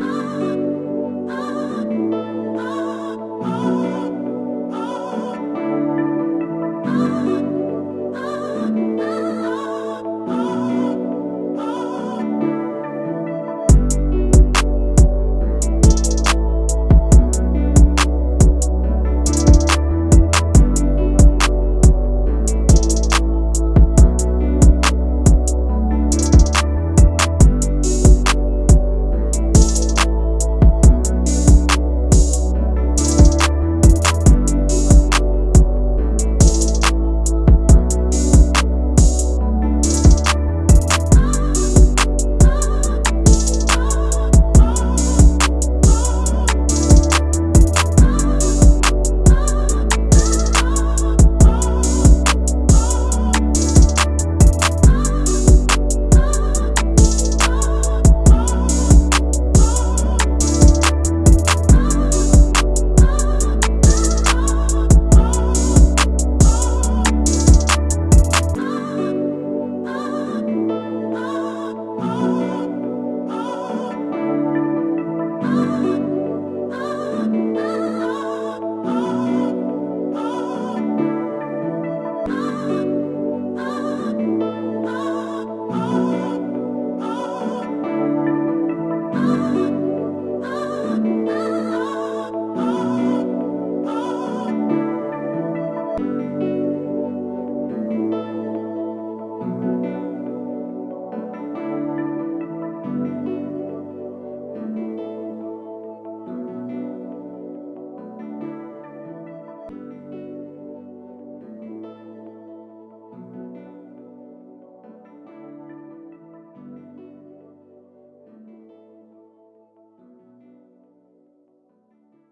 Oh.